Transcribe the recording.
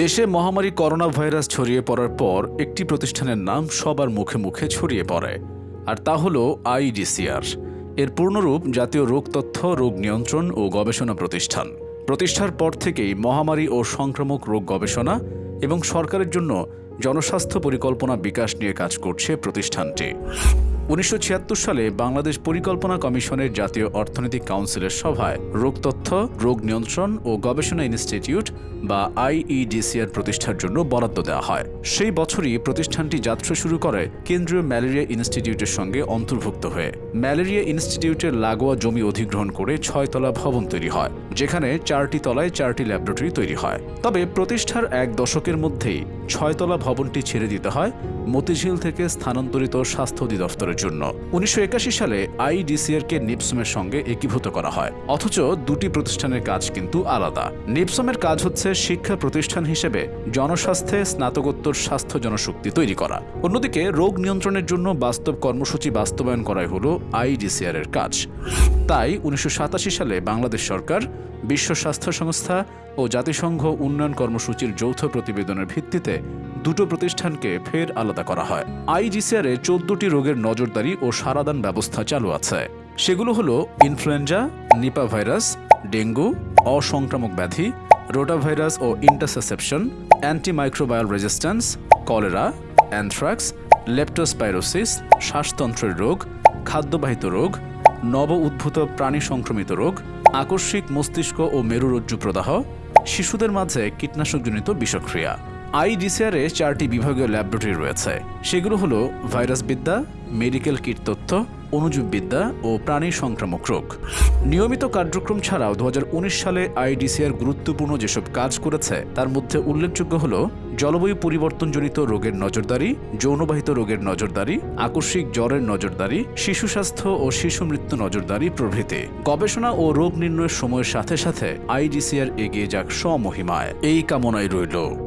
দেশে মহামারী corona virus ছড়িয়ে পড়ার পর একটি প্রতিষ্ঠানের নাম সবার মুখে মুখে ছড়িয়ে পড়ে, আর তা হল আইডিসিআর। এর পূর্ণরূপ জাতীয় রোগ তথ্য, রোগ নিয়ন্ত্রণ ও গবেষণা প্রতিষ্ঠান। প্রতিষ্ঠার পর থেকেই মহামারী ও সংক্রামক রোগ গবেষণা এবং সরকারের জন্য জনস্বাস্থ্য পরিকল্পনা বিকাশ নিয়ে কাজ করছে প্রতিষ্ঠানটি। উনিশশো ছিয়াত্তর সালে বাংলাদেশ পরিকল্পনা কমিশনের জাতীয় অর্থনৈতিক কাউন্সিলের সভায় রোগ তথ্য, রোগ নিয়ন্ত্রণ ও গবেষণা ইনস্টিটিউট বা আইইডিসিআর প্রতিষ্ঠার জন্য বরাদ্দ দেওয়া হয়। সেই বছরই প্রতিষ্ঠানটি যাত্রা শুরু করে কেন্দ্রীয় ম্যালেরিয়া ইনস্টিটিউটের সঙ্গে অন্তর্ভুক্ত হয়ে। ম্যালেরিয়া ইনস্টিটিউটের লাগোয়া জমি অধিগ্রহণ করে ছয়তলা ভবন তৈরি হয়, যেখানে চারটি তলায় চারটি ল্যাবরেটরি তৈরি হয়। তবে প্রতিষ্ঠার এক দশকের মধ্যেই ছয়তলা ভবনটি ছেড়ে দিতে হয়। মতিঝিল থেকে স্থানান্তরিত স্বাস্থ্য অধিদপ্তরের জন্য। উনিশশো একাশি সালে আইডিসিআরকে নিপসমের সঙ্গে একীভূত করা হয়। অথচ দুটি প্রতিষ্ঠানের কাজ কিন্তু আলাদা। নিপসমের কাজ হচ্ছে শিক্ষা প্রতিষ্ঠান হিসেবে জনস্বাস্থ্যে স্নাতকোত্তর স্বাস্থ্য জনশক্তি তৈরি করা। অন্যদিকে রোগ নিয়ন্ত্রণের জন্য বাস্তব কর্মসূচি বাস্তবায়ন করাই হল আইডিসিআর এর কাজ। তাই উনিশশো সাতাশি সালে বাংলাদেশ সরকার, বিশ্ব স্বাস্থ্য সংস্থা ও জাতিসংঘ উন্নয়ন কর্মসূচির যৌথ প্রতিবেদনের ভিত্তিতে দুটো প্রতিষ্ঠানকে ফের আলাদা করা হয়। আইজিসিআর চোদ্দটি রোগের নজরদারি ও সারাদান ব্যবস্থা চালু আছে। সেগুলো হলো ইনফ্লুয়েঞ্জা, নিপা ভাইরাস, ডেঙ্গু, অসংক্রামক ব্যাধি রোটাভাইরাস ও intussusception antimicrobial resistance, cholera, anthrax, leptospirosis, শ্বাসতন্ত্রের রোগ, খাদ্যবাহিত রোগ নব উদ্ভূত প্রাণী সংক্রমিত রোগ, আকস্মিক মস্তিষ্ক ও মেরুরজ্জু প্রদাহ শিশুদের মাঝে কীটনাশকজনিত বিষক্রিয়া। আইডিসিআরে চারটি বিভাগীয় ল্যাবরেটরি রয়েছে। সেগুলো হলো ভাইরাসবিদ্যা, মেডিকেল কিট তথ্য অণুজীববিদ্যা ও প্রাণী সংক্রামক রোগ। নিয়মিত কার্যক্রম ছাড়াও দু হাজার উনিশ সালে আইডিসিআর গুরুত্বপূর্ণ যেসব কাজ করেছে, তার মধ্যে উল্লেখযোগ্য হল জলবায়ু পরিবর্তনজনিত রোগের নজরদারি, যৌনবাহিত রোগের নজরদারি, আকস্মিক জ্বরের নজরদারি, শিশু স্বাস্থ্য ও শিশু মৃত্যু নজরদারি প্রভৃতি। গবেষণা ও রোগ নির্ণয়ের সময়ের সাথে সাথে আইডিসিআর এগিয়ে যাক স্বমহিমায়। এই কামনায় রইল।